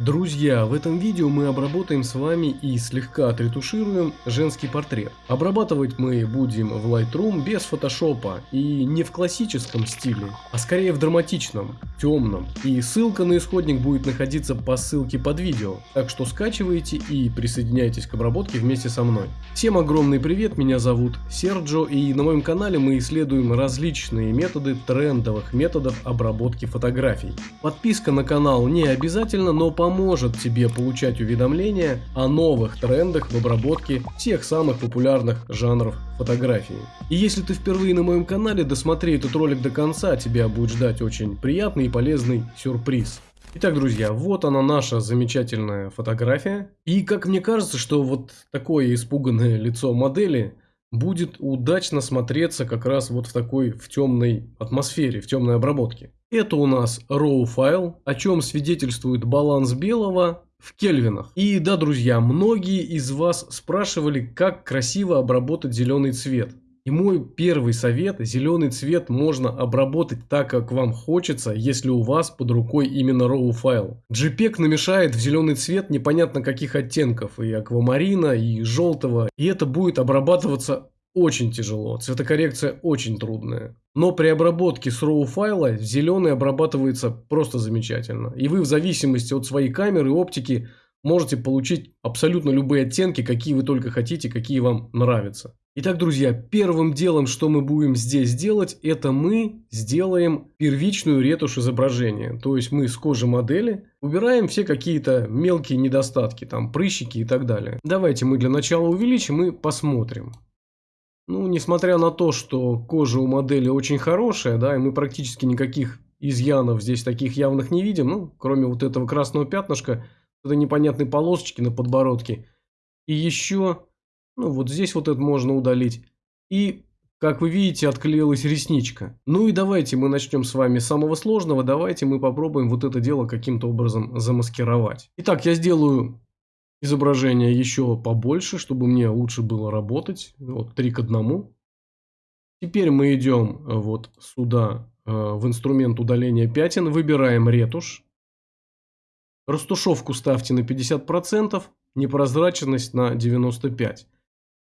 Друзья, в этом видео мы обработаем с вами и слегка отретушируем женский портрет. Обрабатывать мы будем в Lightroom без фотошопа и не в классическом стиле, а скорее в драматичном, темном. И ссылка на исходник будет находиться по ссылке под видео, так что скачивайте и присоединяйтесь к обработке вместе со мной. Всем огромный привет, меня зовут Серджо и на моем канале мы исследуем различные методы трендовых методов обработки фотографий. Подписка на канал не обязательно, но по поможет тебе получать уведомления о новых трендах в обработке тех самых популярных жанров фотографии. И если ты впервые на моем канале, досмотри этот ролик до конца, тебя будет ждать очень приятный и полезный сюрприз. Итак, друзья, вот она наша замечательная фотография. И как мне кажется, что вот такое испуганное лицо модели будет удачно смотреться как раз вот в такой в темной атмосфере, в темной обработке. Это у нас RAW файл, о чем свидетельствует баланс белого в кельвинах. И да, друзья, многие из вас спрашивали, как красиво обработать зеленый цвет. И мой первый совет, зеленый цвет можно обработать так, как вам хочется, если у вас под рукой именно RAW файл. JPEG намешает в зеленый цвет непонятно каких оттенков, и аквамарина, и желтого, и это будет обрабатываться очень тяжело, цветокоррекция очень трудная. Но при обработке с RAW файла зеленый обрабатывается просто замечательно. И вы в зависимости от своей камеры и оптики можете получить абсолютно любые оттенки, какие вы только хотите, какие вам нравятся. Итак, друзья, первым делом, что мы будем здесь делать, это мы сделаем первичную ретушь изображения. То есть мы с кожи модели убираем все какие-то мелкие недостатки, там прыщики и так далее. Давайте мы для начала увеличим и посмотрим. Ну, несмотря на то, что кожа у модели очень хорошая, да, и мы практически никаких изъянов здесь таких явных не видим, ну, кроме вот этого красного пятнышка, это непонятной полосочки на подбородке. И еще, ну, вот здесь вот это можно удалить. И, как вы видите, отклеилась ресничка. Ну и давайте мы начнем с вами с самого сложного. Давайте мы попробуем вот это дело каким-то образом замаскировать. Итак, я сделаю изображение еще побольше, чтобы мне лучше было работать. Вот 3 к 1. Теперь мы идем э, вот сюда э, в инструмент удаления пятен, выбираем ретушь. Растушевку ставьте на 50%, непрозрачность на 95%.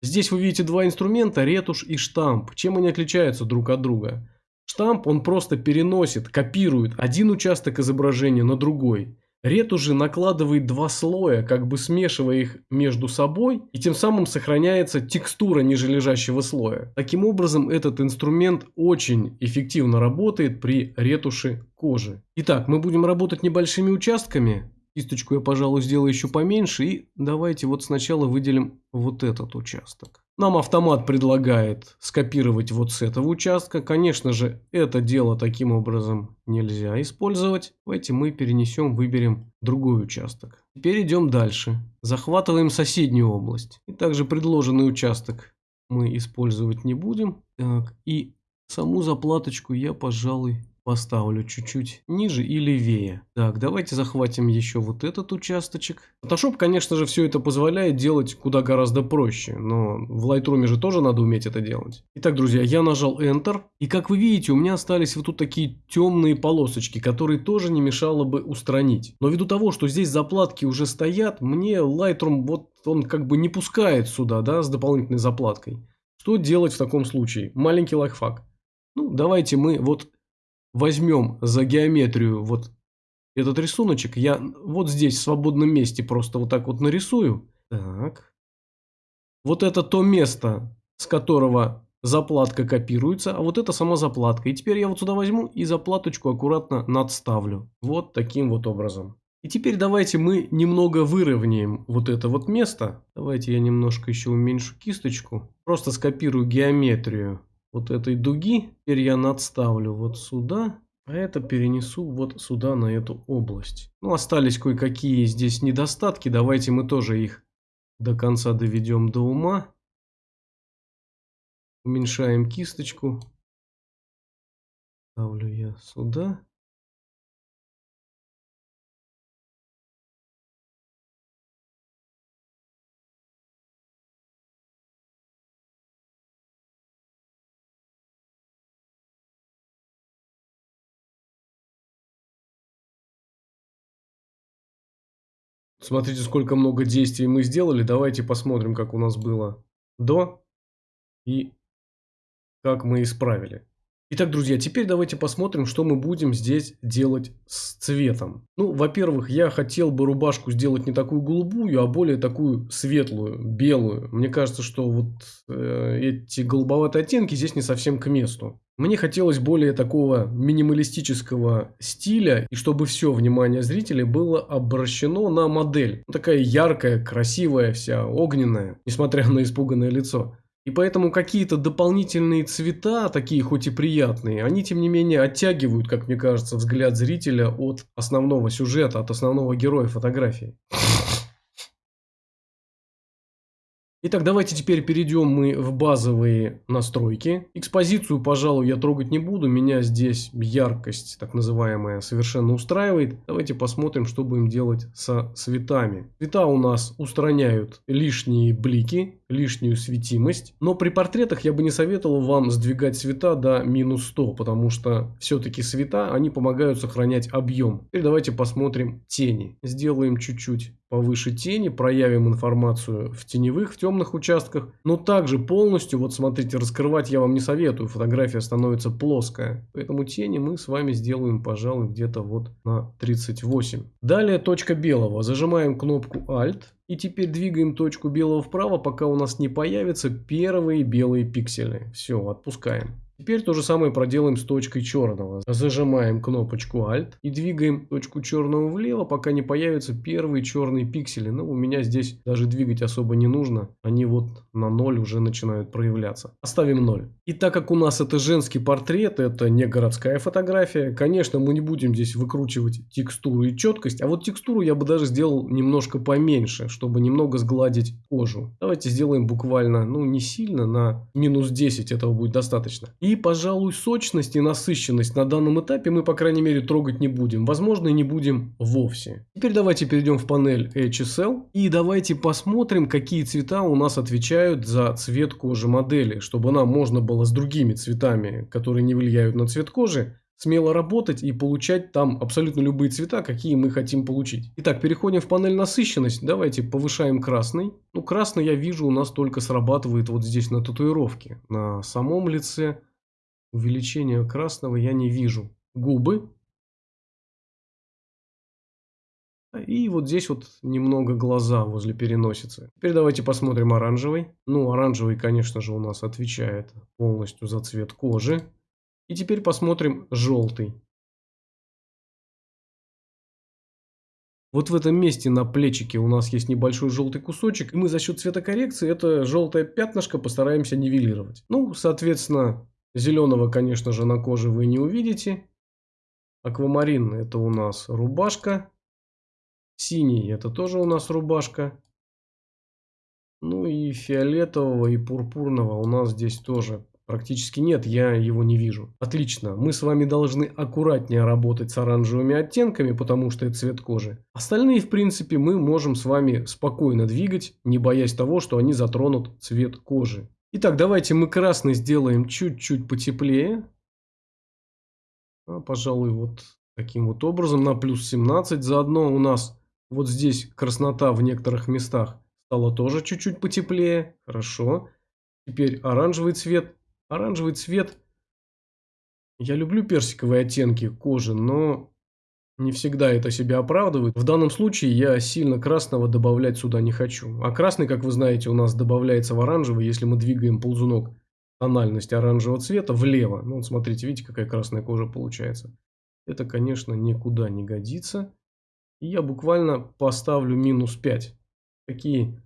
Здесь вы видите два инструмента, ретушь и штамп. Чем они отличаются друг от друга? Штамп он просто переносит, копирует один участок изображения на другой. Ретуши накладывает два слоя, как бы смешивая их между собой, и тем самым сохраняется текстура ниже лежащего слоя. Таким образом, этот инструмент очень эффективно работает при ретуши кожи. Итак, мы будем работать небольшими участками. Кисточку я, пожалуй, сделаю еще поменьше. И давайте вот сначала выделим вот этот участок. Нам автомат предлагает скопировать вот с этого участка. Конечно же, это дело таким образом нельзя использовать. Давайте мы перенесем, выберем другой участок. Теперь идем дальше. Захватываем соседнюю область. И также предложенный участок мы использовать не будем. Так, и саму заплаточку я, пожалуй, Поставлю чуть-чуть ниже и левее. Так, давайте захватим еще вот этот участочек. Photoshop, конечно же, все это позволяет делать куда гораздо проще. Но в Lightroom же тоже надо уметь это делать. Итак, друзья, я нажал Enter. И как вы видите, у меня остались вот тут такие темные полосочки, которые тоже не мешало бы устранить. Но ввиду того, что здесь заплатки уже стоят, мне Lightroom вот он как бы не пускает сюда, да, с дополнительной заплаткой. Что делать в таком случае? Маленький лайфхак. Ну, давайте мы вот возьмем за геометрию вот этот рисуночек, я вот здесь в свободном месте просто вот так вот нарисую. Так. Вот это то место, с которого заплатка копируется, а вот это сама заплатка. И теперь я вот сюда возьму и заплаточку аккуратно надставлю. Вот таким вот образом. И теперь давайте мы немного выровняем вот это вот место. Давайте я немножко еще уменьшу кисточку. Просто скопирую геометрию вот этой дуги. Теперь я надставлю вот сюда. А это перенесу вот сюда, на эту область. Ну, остались кое-какие здесь недостатки. Давайте мы тоже их до конца доведем до ума. Уменьшаем кисточку. Ставлю я сюда. Смотрите, сколько много действий мы сделали. Давайте посмотрим, как у нас было до и как мы исправили. Итак, друзья, теперь давайте посмотрим, что мы будем здесь делать с цветом. Ну, во-первых, я хотел бы рубашку сделать не такую голубую, а более такую светлую, белую. Мне кажется, что вот э, эти голубоватые оттенки здесь не совсем к месту. Мне хотелось более такого минималистического стиля, и чтобы все внимание зрителей было обращено на модель. Такая яркая, красивая, вся огненная, несмотря на испуганное лицо. И поэтому какие-то дополнительные цвета, такие хоть и приятные, они тем не менее оттягивают, как мне кажется, взгляд зрителя от основного сюжета, от основного героя фотографии. Итак, давайте теперь перейдем мы в базовые настройки. Экспозицию, пожалуй, я трогать не буду. Меня здесь яркость, так называемая, совершенно устраивает. Давайте посмотрим, что будем делать со цветами. Цвета у нас устраняют лишние блики, лишнюю светимость. Но при портретах я бы не советовал вам сдвигать цвета до минус 100, потому что все-таки цвета, они помогают сохранять объем. Теперь давайте посмотрим тени. Сделаем чуть-чуть повыше тени, проявим информацию в теневых, в темных участках, но также полностью, вот смотрите, раскрывать я вам не советую, фотография становится плоская, поэтому тени мы с вами сделаем, пожалуй, где-то вот на 38. Далее точка белого, зажимаем кнопку Alt, и теперь двигаем точку белого вправо, пока у нас не появятся первые белые пиксели. Все, отпускаем. Теперь то же самое проделаем с точкой черного. Зажимаем кнопочку Alt и двигаем точку черного влево, пока не появятся первые черные пиксели. Но у меня здесь даже двигать особо не нужно. Они вот на 0 уже начинают проявляться. Оставим 0. И так как у нас это женский портрет, это не городская фотография, конечно, мы не будем здесь выкручивать текстуру и четкость. А вот текстуру я бы даже сделал немножко поменьше, чтобы немного сгладить кожу. Давайте сделаем буквально, ну не сильно, на минус 10 этого будет достаточно. И, пожалуй, сочность и насыщенность на данном этапе мы, по крайней мере, трогать не будем. Возможно, и не будем вовсе. Теперь давайте перейдем в панель HSL. И давайте посмотрим, какие цвета у нас отвечают за цвет кожи модели. Чтобы нам можно было с другими цветами, которые не влияют на цвет кожи, смело работать и получать там абсолютно любые цвета, какие мы хотим получить. Итак, переходим в панель насыщенность. Давайте повышаем красный. Ну, красный я вижу у нас только срабатывает вот здесь на татуировке. На самом лице Увеличения красного я не вижу. Губы. И вот здесь вот немного глаза возле переносицы. Теперь давайте посмотрим оранжевый. Ну, оранжевый, конечно же, у нас отвечает полностью за цвет кожи. И теперь посмотрим желтый. Вот в этом месте на плечике у нас есть небольшой желтый кусочек. И мы за счет цветокоррекции это желтое пятнышко постараемся нивелировать. Ну, соответственно, Зеленого, конечно же, на коже вы не увидите. Аквамарин это у нас рубашка. Синий это тоже у нас рубашка. Ну и фиолетового и пурпурного у нас здесь тоже практически нет, я его не вижу. Отлично, мы с вами должны аккуратнее работать с оранжевыми оттенками, потому что это цвет кожи. Остальные, в принципе, мы можем с вами спокойно двигать, не боясь того, что они затронут цвет кожи. Итак, давайте мы красный сделаем чуть-чуть потеплее. А, пожалуй, вот таким вот образом на плюс 17. Заодно у нас вот здесь краснота в некоторых местах стала тоже чуть-чуть потеплее. Хорошо. Теперь оранжевый цвет. Оранжевый цвет. Я люблю персиковые оттенки кожи, но не всегда это себя оправдывает. В данном случае я сильно красного добавлять сюда не хочу. А красный, как вы знаете, у нас добавляется в оранжевый, если мы двигаем ползунок тональности оранжевого цвета влево. Ну вот смотрите, видите, какая красная кожа получается. Это, конечно, никуда не годится. И я буквально поставлю минус 5. Такие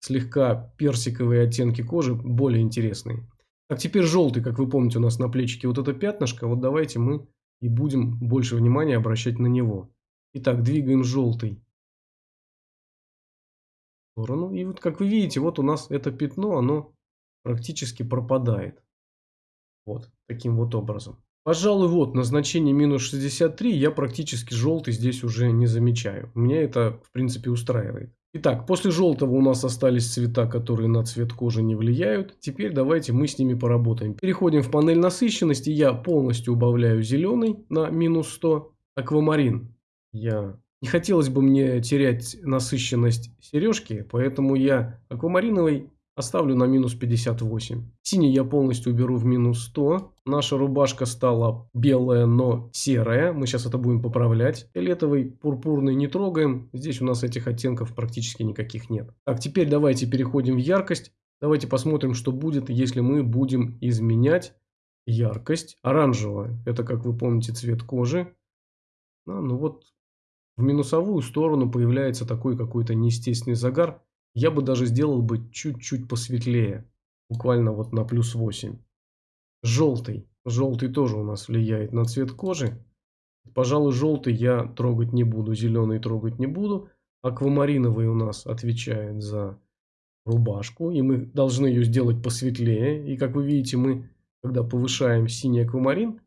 слегка персиковые оттенки кожи более интересные. Так, теперь желтый, как вы помните, у нас на плечике вот это пятнышко. Вот давайте мы и будем больше внимания обращать на него. Итак, двигаем желтый в сторону. И вот как вы видите, вот у нас это пятно, оно практически пропадает. Вот, таким вот образом. Пожалуй, вот, на значение минус 63 я практически желтый здесь уже не замечаю. Меня это, в принципе, устраивает. Итак, после желтого у нас остались цвета, которые на цвет кожи не влияют. Теперь давайте мы с ними поработаем. Переходим в панель насыщенности. Я полностью убавляю зеленый на минус 100. Аквамарин я Не хотелось бы мне терять насыщенность сережки, поэтому я аквамариновый оставлю на минус 58. Синий я полностью уберу в минус 100. Наша рубашка стала белая, но серая. Мы сейчас это будем поправлять. Фиолетовый, пурпурный не трогаем. Здесь у нас этих оттенков практически никаких нет. Так, теперь давайте переходим в яркость. Давайте посмотрим, что будет, если мы будем изменять яркость. Оранжевая, это, как вы помните, цвет кожи. А, ну вот в минусовую сторону появляется такой какой-то неестественный загар. Я бы даже сделал бы чуть-чуть посветлее. Буквально вот на плюс 8. Желтый. Желтый тоже у нас влияет на цвет кожи. Пожалуй, желтый я трогать не буду. Зеленый трогать не буду. Аквамариновый у нас отвечает за рубашку. И мы должны ее сделать посветлее. И как вы видите, мы, когда повышаем синий аквамарин,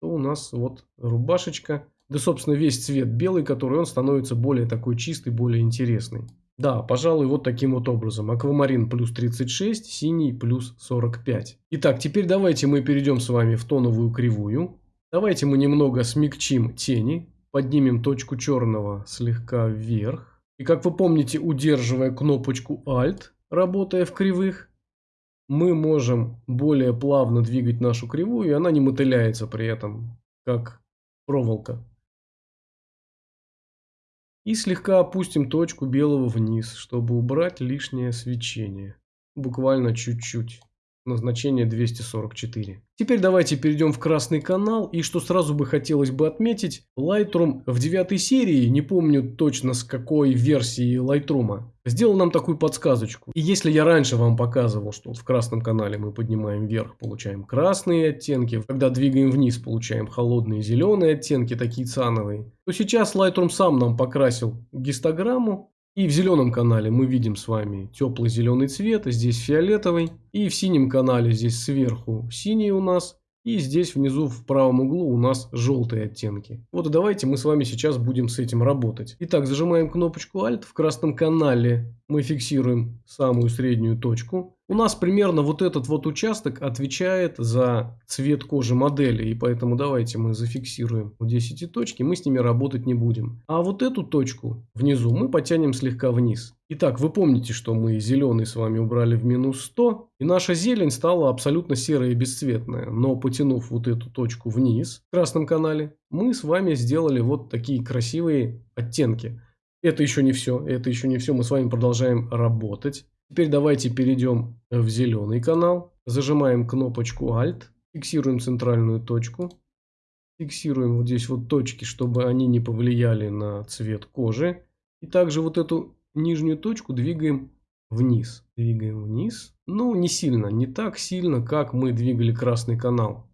то у нас вот рубашечка да, собственно, весь цвет белый, который он становится более такой чистый, более интересный. Да, пожалуй, вот таким вот образом. Аквамарин плюс 36, синий плюс 45. Итак, теперь давайте мы перейдем с вами в тоновую кривую. Давайте мы немного смягчим тени. Поднимем точку черного слегка вверх. И как вы помните, удерживая кнопочку Alt, работая в кривых, мы можем более плавно двигать нашу кривую, и она не мотыляется при этом, как проволока. И слегка опустим точку белого вниз, чтобы убрать лишнее свечение. Буквально чуть-чуть. Назначение 244. Теперь давайте перейдем в красный канал. И что сразу бы хотелось бы отметить, Lightroom в девятой серии, не помню точно с какой версии Lightroom, сделал нам такую подсказочку. И если я раньше вам показывал, что в красном канале мы поднимаем вверх, получаем красные оттенки, когда двигаем вниз, получаем холодные зеленые оттенки, такие циановые, то сейчас Lightroom сам нам покрасил гистограмму и в зеленом канале мы видим с вами теплый зеленый цвет, здесь фиолетовый. И в синем канале здесь сверху синий у нас. И здесь внизу в правом углу у нас желтые оттенки. Вот давайте мы с вами сейчас будем с этим работать. Итак, зажимаем кнопочку Alt. В красном канале мы фиксируем самую среднюю точку. У нас примерно вот этот вот участок отвечает за цвет кожи модели. И поэтому давайте мы зафиксируем здесь эти точки. Мы с ними работать не будем. А вот эту точку внизу мы потянем слегка вниз. Итак, вы помните, что мы зеленый с вами убрали в минус 100. И наша зелень стала абсолютно серая и бесцветная. Но потянув вот эту точку вниз в красном канале, мы с вами сделали вот такие красивые оттенки. Это еще не все. Это еще не все. Мы с вами продолжаем работать. Теперь давайте перейдем в зеленый канал. Зажимаем кнопочку Alt. Фиксируем центральную точку. Фиксируем вот здесь вот точки, чтобы они не повлияли на цвет кожи. И также вот эту нижнюю точку двигаем вниз. Двигаем вниз. Ну, не сильно, не так сильно, как мы двигали красный канал.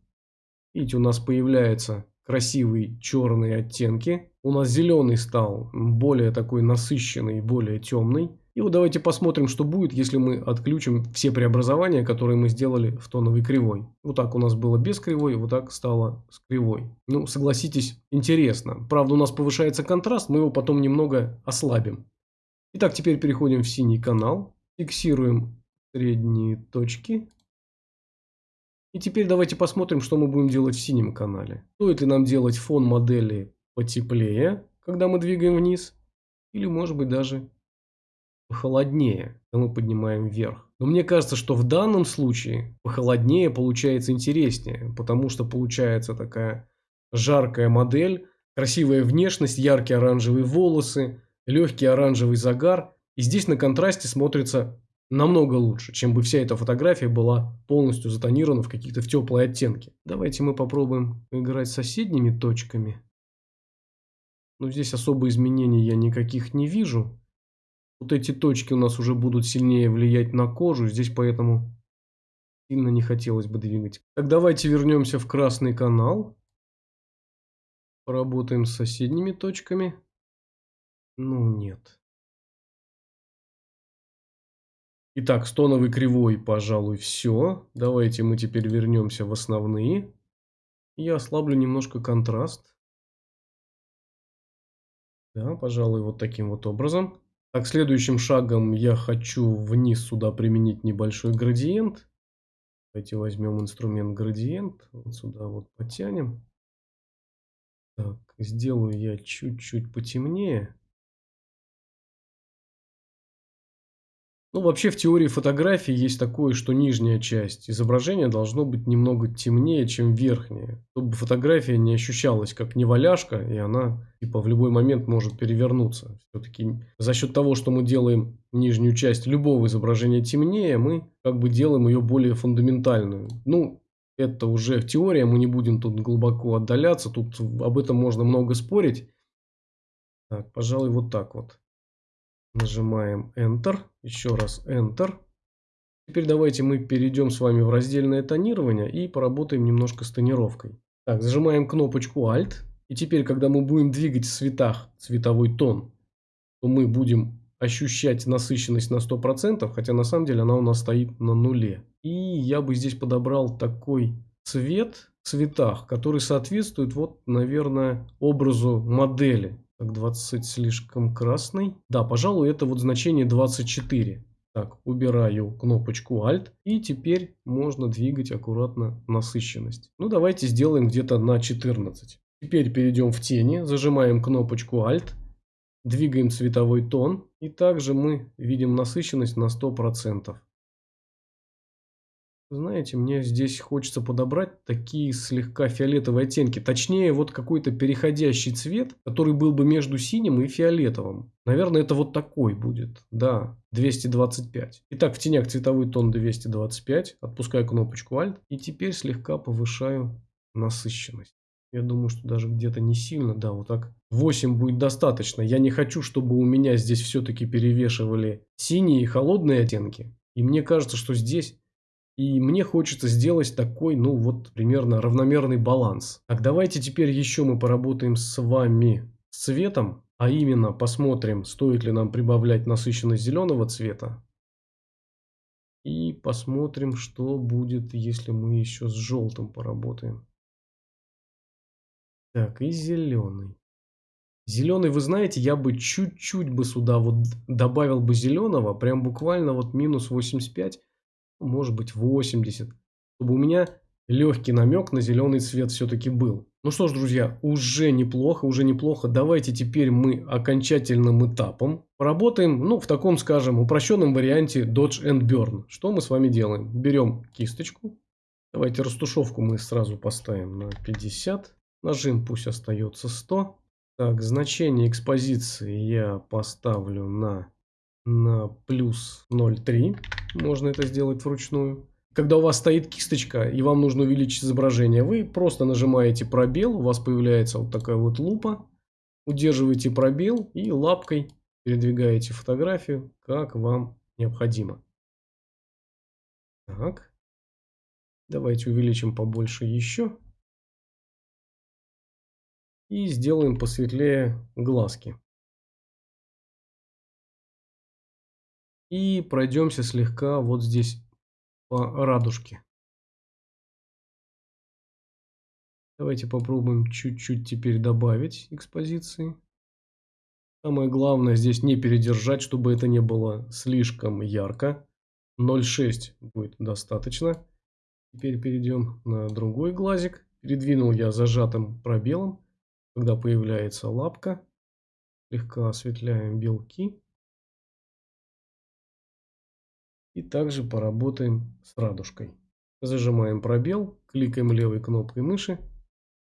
Видите, у нас появляются красивые черные оттенки. У нас зеленый стал более такой насыщенный, более темный. И вот давайте посмотрим, что будет, если мы отключим все преобразования, которые мы сделали в тоновой кривой. Вот так у нас было без кривой, вот так стало с кривой. Ну, согласитесь, интересно. Правда, у нас повышается контраст, мы его потом немного ослабим. Итак, теперь переходим в синий канал. Фиксируем средние точки. И теперь давайте посмотрим, что мы будем делать в синем канале. Стоит ли нам делать фон модели потеплее, когда мы двигаем вниз? Или может быть даже холоднее, когда мы поднимаем вверх. Но мне кажется, что в данном случае похолоднее получается интереснее, потому что получается такая жаркая модель, красивая внешность, яркие оранжевые волосы, легкий оранжевый загар. И здесь на контрасте смотрится намного лучше, чем бы вся эта фотография была полностью затонирована в какие-то в теплые оттенки. Давайте мы попробуем играть с соседними точками. Но здесь особо изменений я никаких не вижу. Вот эти точки у нас уже будут сильнее влиять на кожу. Здесь поэтому сильно не хотелось бы двигать. Так, давайте вернемся в красный канал. Поработаем с соседними точками. Ну, нет. Итак, с тоновой кривой, пожалуй, все. Давайте мы теперь вернемся в основные. Я ослаблю немножко контраст. Да, пожалуй, вот таким вот образом. Так, следующим шагом я хочу вниз сюда применить небольшой градиент. Давайте возьмем инструмент градиент. Вот сюда вот потянем. Так, сделаю я чуть-чуть потемнее. Ну, вообще в теории фотографии есть такое, что нижняя часть изображения должно быть немного темнее, чем верхняя. Чтобы фотография не ощущалась как неваляшка, и она типа в любой момент может перевернуться. Все-таки за счет того, что мы делаем нижнюю часть любого изображения темнее, мы как бы делаем ее более фундаментальную. Ну, это уже теория, мы не будем тут глубоко отдаляться, тут об этом можно много спорить. Так, пожалуй, вот так вот. Нажимаем Enter. Еще раз Enter. Теперь давайте мы перейдем с вами в раздельное тонирование и поработаем немножко с тонировкой. Так, зажимаем кнопочку Alt. И теперь, когда мы будем двигать в цветах цветовой тон, то мы будем ощущать насыщенность на 100%, хотя на самом деле она у нас стоит на нуле. И я бы здесь подобрал такой цвет в цветах, который соответствует, вот, наверное, образу модели. Так, 20 слишком красный. Да, пожалуй, это вот значение 24. Так, убираю кнопочку Alt. И теперь можно двигать аккуратно насыщенность. Ну, давайте сделаем где-то на 14. Теперь перейдем в тени, зажимаем кнопочку Alt. Двигаем цветовой тон. И также мы видим насыщенность на 100%. Знаете, мне здесь хочется подобрать такие слегка фиолетовые оттенки. Точнее, вот какой-то переходящий цвет, который был бы между синим и фиолетовым. Наверное, это вот такой будет. Да, 225. Итак, в тенях цветовой тон 225. Отпускаю кнопочку Alt. И теперь слегка повышаю насыщенность. Я думаю, что даже где-то не сильно. Да, вот так 8 будет достаточно. Я не хочу, чтобы у меня здесь все-таки перевешивали синие и холодные оттенки. И мне кажется, что здесь и мне хочется сделать такой, ну вот, примерно равномерный баланс. Так, давайте теперь еще мы поработаем с вами цветом. А именно, посмотрим, стоит ли нам прибавлять насыщенность зеленого цвета. И посмотрим, что будет, если мы еще с желтым поработаем. Так, и зеленый. Зеленый, вы знаете, я бы чуть-чуть бы сюда вот добавил бы зеленого, прям буквально вот минус 85 может быть 80, чтобы у меня легкий намек на зеленый цвет все-таки был. Ну что ж, друзья, уже неплохо, уже неплохо. Давайте теперь мы окончательным этапом поработаем, ну, в таком, скажем, упрощенном варианте Dodge and Burn. Что мы с вами делаем? Берем кисточку. Давайте растушевку мы сразу поставим на 50. Нажим пусть остается 100. Так, значение экспозиции я поставлю на на плюс 0,3. Можно это сделать вручную. Когда у вас стоит кисточка и вам нужно увеличить изображение, вы просто нажимаете пробел, у вас появляется вот такая вот лупа. Удерживаете пробел и лапкой передвигаете фотографию, как вам необходимо. Так. Давайте увеличим побольше еще. И сделаем посветлее глазки. И пройдемся слегка вот здесь по радужке. Давайте попробуем чуть-чуть теперь добавить экспозиции. Самое главное здесь не передержать, чтобы это не было слишком ярко. 0,6 будет достаточно. Теперь перейдем на другой глазик. Передвинул я зажатым пробелом, когда появляется лапка. Слегка осветляем белки. И также поработаем с радужкой. Зажимаем пробел, кликаем левой кнопкой мыши.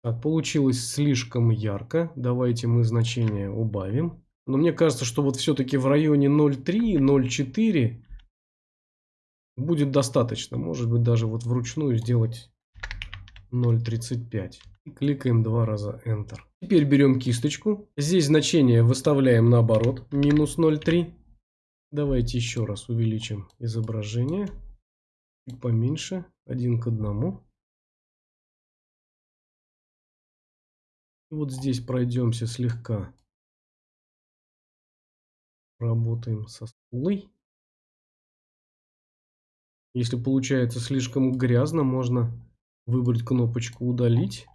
Так, получилось слишком ярко. Давайте мы значение убавим. Но мне кажется, что вот все-таки в районе 0,3, 0,4 будет достаточно. Может быть даже вот вручную сделать 0,35. И кликаем два раза Enter. Теперь берем кисточку. Здесь значение выставляем наоборот. Минус 0,3. Давайте еще раз увеличим изображение. Чуть поменьше. Один к одному. И вот здесь пройдемся слегка. Работаем со скулой. Если получается слишком грязно, можно выбрать кнопочку «Удалить»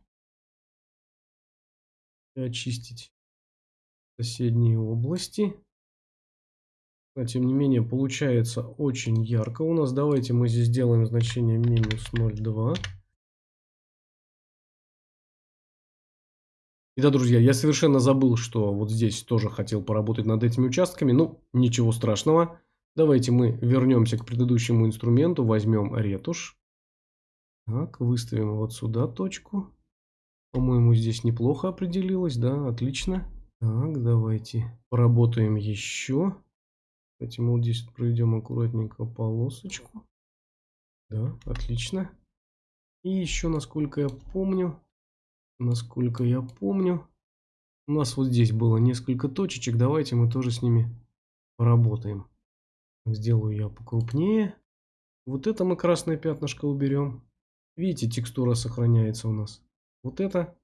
и очистить соседние области. Но, тем не менее, получается очень ярко у нас. Давайте мы здесь сделаем значение минус 0,2. И да, друзья, я совершенно забыл, что вот здесь тоже хотел поработать над этими участками. Ну, ничего страшного. Давайте мы вернемся к предыдущему инструменту, возьмем ретушь. Так, выставим вот сюда точку. По-моему, здесь неплохо определилось, да, отлично. Так, давайте поработаем еще. Мы вот здесь проведем аккуратненько полосочку. Да, отлично. И еще, насколько я помню, насколько я помню, у нас вот здесь было несколько точечек. Давайте мы тоже с ними поработаем. Сделаю я покрупнее. Вот это мы красное пятнышко уберем. Видите, текстура сохраняется у нас. Вот это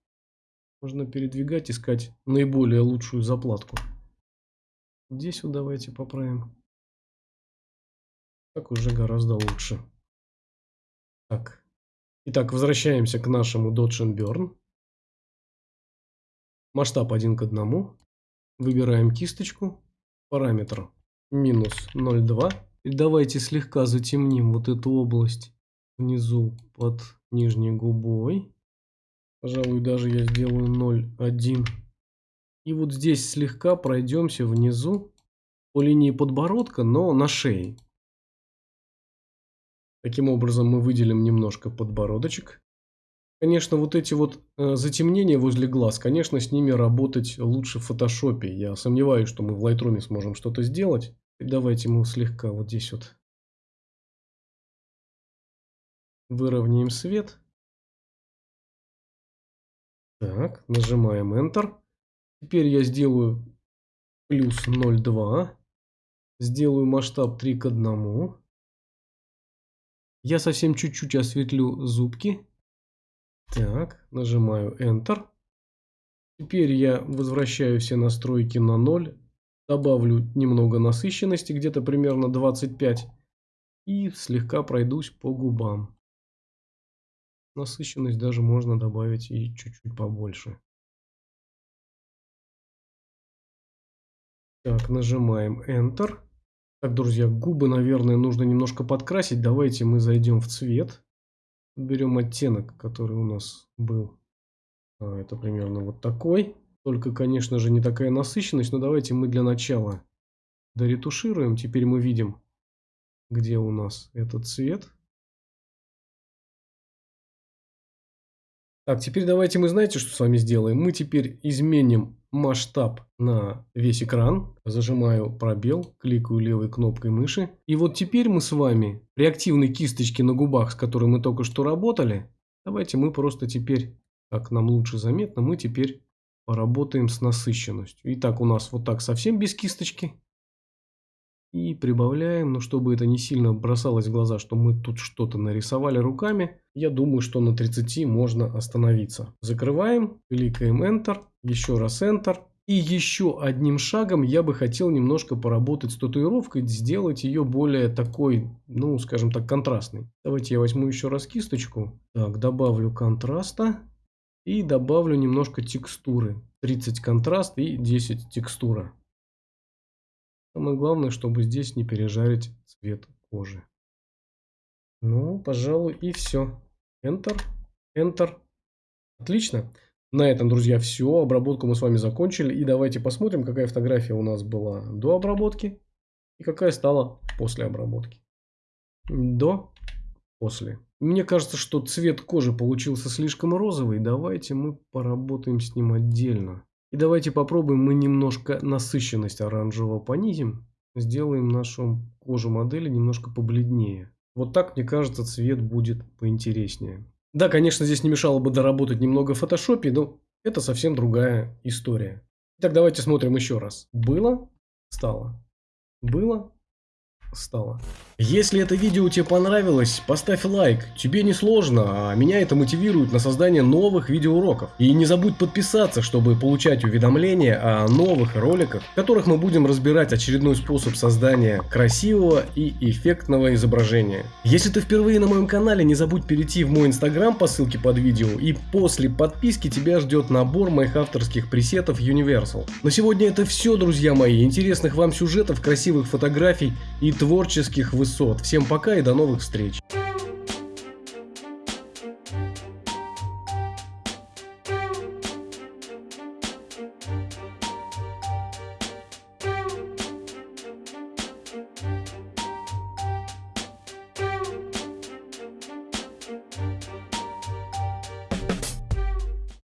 можно передвигать, искать наиболее лучшую заплатку. Здесь вот давайте поправим. Так уже гораздо лучше. Так. Итак, возвращаемся к нашему Dodge Burn. Масштаб 1 к 1. Выбираем кисточку. Параметр минус 0,2. И давайте слегка затемним вот эту область внизу под нижней губой. Пожалуй, даже я сделаю 0,1. И вот здесь слегка пройдемся внизу по линии подбородка, но на шее. Таким образом мы выделим немножко подбородочек. Конечно, вот эти вот э, затемнения возле глаз, конечно, с ними работать лучше в фотошопе. Я сомневаюсь, что мы в Lightroom сможем что-то сделать. И давайте мы слегка вот здесь вот выровняем свет. Так, нажимаем Enter. Теперь я сделаю плюс 0,2. Сделаю масштаб 3 к 1. Я совсем чуть-чуть осветлю зубки. Так, нажимаю Enter. Теперь я возвращаю все настройки на 0. Добавлю немного насыщенности, где-то примерно 25. И слегка пройдусь по губам. Насыщенность даже можно добавить и чуть-чуть побольше. Так, нажимаем Enter. Так, друзья, губы, наверное, нужно немножко подкрасить. Давайте мы зайдем в цвет. Берем оттенок, который у нас был. А, это примерно вот такой. Только, конечно же, не такая насыщенность. Но давайте мы для начала доретушируем. Теперь мы видим, где у нас этот цвет. Так, теперь давайте мы знаете, что с вами сделаем? Мы теперь изменим масштаб на весь экран. Зажимаю пробел, кликаю левой кнопкой мыши. И вот теперь мы с вами при активной кисточке на губах, с которой мы только что работали, давайте мы просто теперь, как нам лучше заметно, мы теперь поработаем с насыщенностью. Итак, у нас вот так совсем без кисточки. И прибавляем, но чтобы это не сильно бросалось в глаза, что мы тут что-то нарисовали руками, я думаю, что на 30 можно остановиться. Закрываем, кликаем Enter, еще раз Enter. И еще одним шагом я бы хотел немножко поработать с татуировкой, сделать ее более такой, ну, скажем так, контрастной. Давайте я возьму еще раз кисточку. Так, добавлю контраста и добавлю немножко текстуры. 30 контраст и 10 текстура. Самое главное, чтобы здесь не пережарить цвет кожи. Ну, пожалуй, и все. Enter, Enter. Отлично. На этом, друзья, все. Обработку мы с вами закончили. И давайте посмотрим, какая фотография у нас была до обработки и какая стала после обработки. До, после. Мне кажется, что цвет кожи получился слишком розовый. Давайте мы поработаем с ним отдельно. И давайте попробуем мы немножко насыщенность оранжевого понизим. Сделаем нашу кожу модели немножко побледнее. Вот так, мне кажется, цвет будет поинтереснее. Да, конечно, здесь не мешало бы доработать немного в фотошопе, но это совсем другая история. Итак, давайте смотрим еще раз. Было, стало. Было, стало. Если это видео тебе понравилось, поставь лайк. Тебе не сложно, а меня это мотивирует на создание новых видеоуроков. И не забудь подписаться, чтобы получать уведомления о новых роликах, в которых мы будем разбирать очередной способ создания красивого и эффектного изображения. Если ты впервые на моем канале, не забудь перейти в мой инстаграм по ссылке под видео, и после подписки тебя ждет набор моих авторских пресетов Universal. На сегодня это все, друзья мои. Интересных вам сюжетов, красивых фотографий и творческих высот. Всем пока и до новых встреч.